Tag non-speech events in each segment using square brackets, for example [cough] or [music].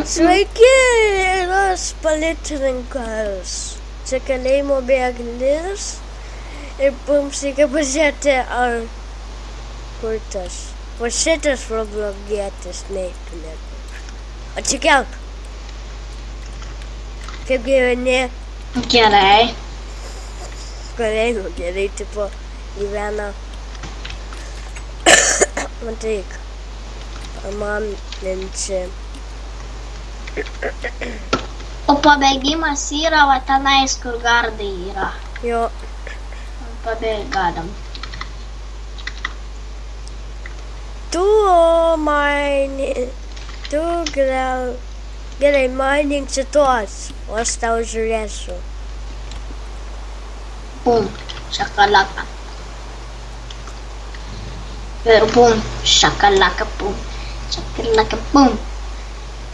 Sveiki, yra policininkas. Čia kalėjimo bėglis. Ir mums reikia pažiūrėti, ar kur tas. Va šitas problogėtis neįtumėtų. Atsikelk. Kaip gyveni? Gerai. Kalėjimo gerai, tipo, gyvena. [coughs] Matyk. Man linčia. Побегиме сиралата най-скоргарда игра. Jo. Побегадам. Du meine, du grau, grei mining de todos, o está o jureço? Bum, chacalaca. Pero äh, bum, chacalaca, bum, chacalaca, bum.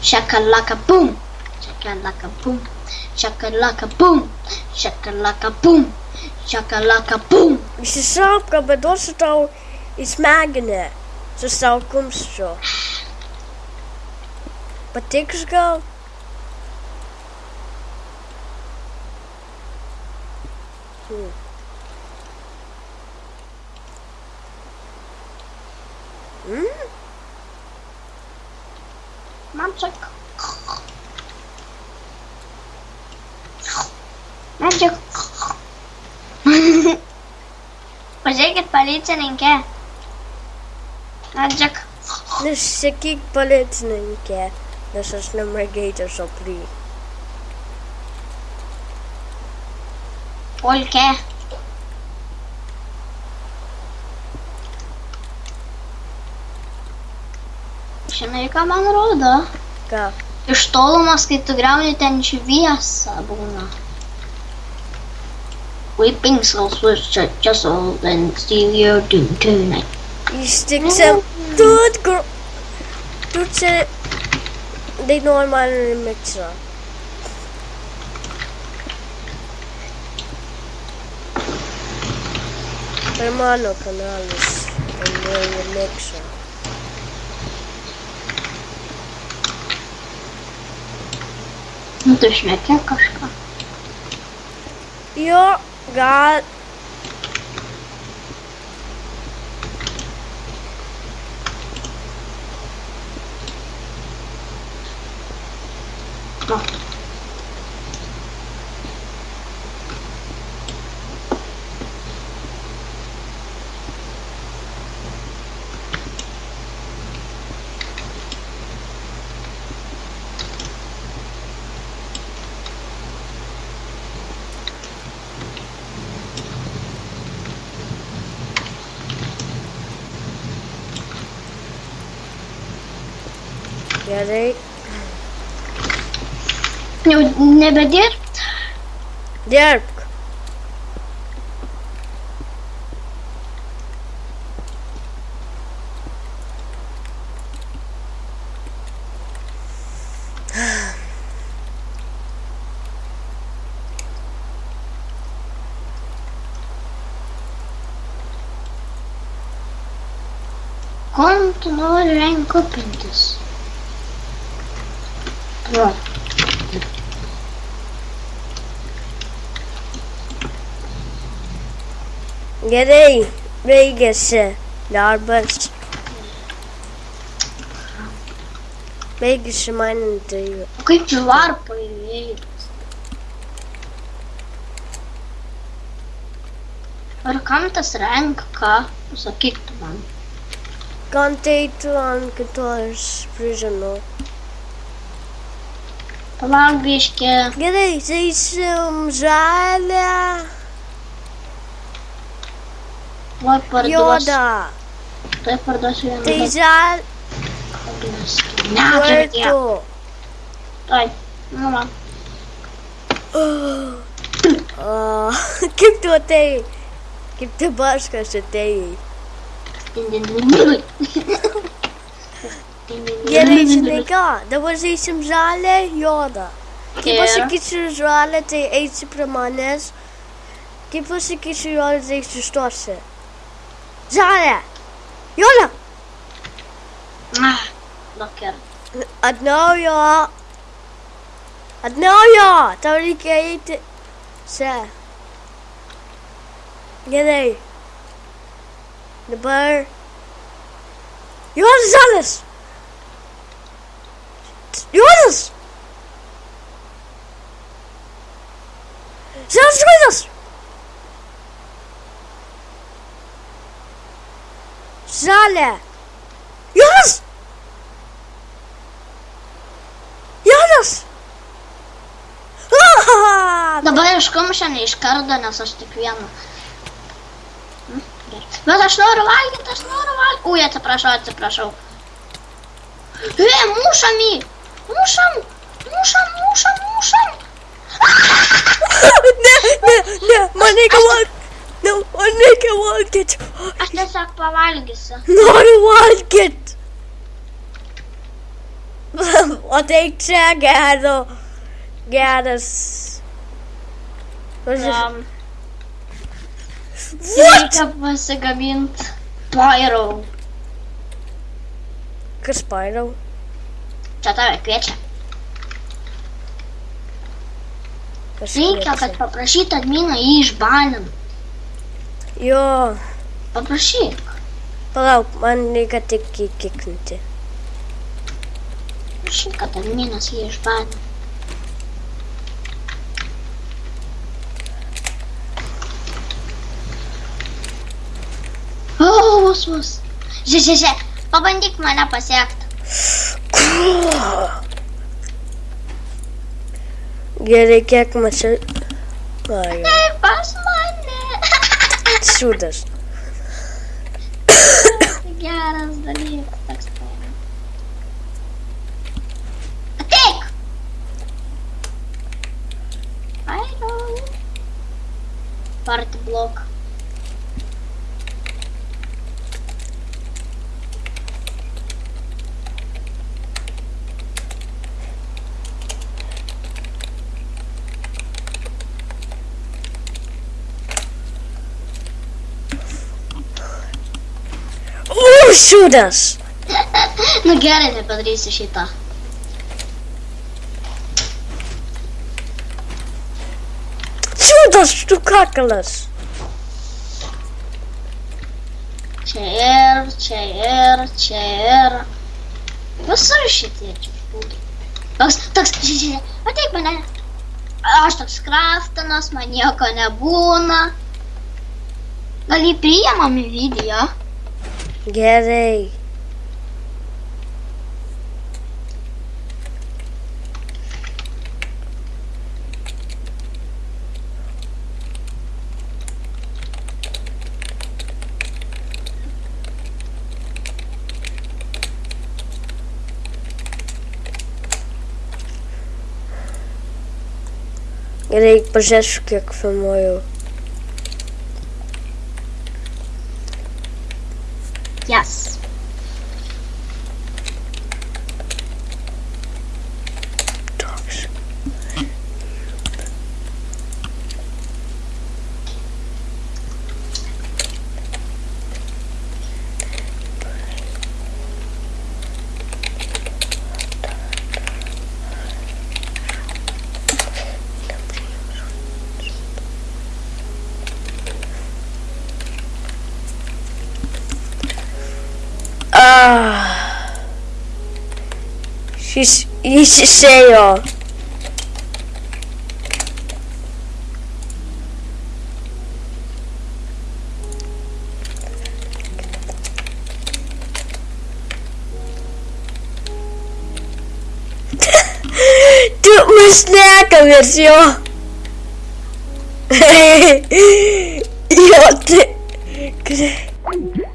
Šakalaka bum. Šakalaka bum. Šakalaka bum. Šakalaka bum. Šakalaka bum. Šakalaka bum. Išsišauk, bet duosiu tau į smegenį. Su savo kumščiu. Patiks gal? Hmm. Hmm? Man čia. Man čia. [laughs] Pažiūrėkit, policininkė. Adžiak. Nesakyk policininkė, nes aš ne mergaitė šoply. Polkė. Žinai, ką man rodo? Ką? Iš tolumas, kai tu greuni ten šviesą būna. Weeping Souls was just old and your Doom tonight. You stick some good girl. Dude said it. They know I'm on a mixer. Hermano Canales and William Nixon. Ну, точно, какашка. Я Got. Ready? Nu, never derp? Derp. Kommt nu regnkopintis. Va. Gerai. Baigėsi darbas. Baigėsi man interviu. O kaip čia varpai veikia? Ar kam tas renka? Pasakyk tu man. Kan tai tu ant kitos prižino. Palauk biškė. Gerai, žaisim žalę, Tuoj parduosiu. juodą. Tuoj parduosiu vieną. Tai žal... Ne, čia Kartu. Tuoj. Nu, man. [gasps] [laughs] Kaip tu atei? Kaip tu baškas atei? [laughs] Gerai, žinai ką, dabar žaisim žalę, juodą. Kai Ir? pasakysiu žalę, tai eisi prie manęs. Kai pasakysiu juodą, tai sustosi. Žalę! Juodą! Ah, Docker. Atnaujo. Atnaujo. Tau reikia eiti. Čia. Gerai. Dabar. Juozas Žalis. Jonas! Zelfs Jonas! Zale! Jonas! Jonas! Da başka mı sen iş kardan asastık uyanma. Ну за шнурвальник, за шнурвальник. Ой, это прошел, это прошел. Э, мушами! Muszam! Muszam, muszam, muszam! Ne, ne, ne! Maneka vazgeç! Maneka vazgeç! Aslında sakla vazgeçsin. Nori vazgeç! Ateşe geldi. Geldi. Там. Вот! Сегмент Пайроу. Каспайроу. Tave kviečia. Kas Reikia, kad paprašyt adminą jį išbanint. Jo, Paprašyk. palauk, man reikia tik įkikninti. Paprašyk, kad adminas jį išbanint. O, vos, vos. Žiūrėk, žiūrėk. Pabandyk mane pasiekti. Gerekekmesi. Hayır. Ne basma anne. Şurada. Я раздалил, так скажем. Атек! Айрон. Партблок. блок. Šūdas. nu gerai, nepadarysiu šitą. Šūdas, tu kakalas. Čia ir, čia ir, čia ir. Visur šitie čia būdai. Toks, toks, žiūrėk, ateik mane. Aš toks kraftinas, man nieko nebūna. Gal jį priimam į video? Getty. Era aí projetos que é que foi meu. Ixi, cheio, ó. [laughs] tu mir Schnecke, wir sind eu te ich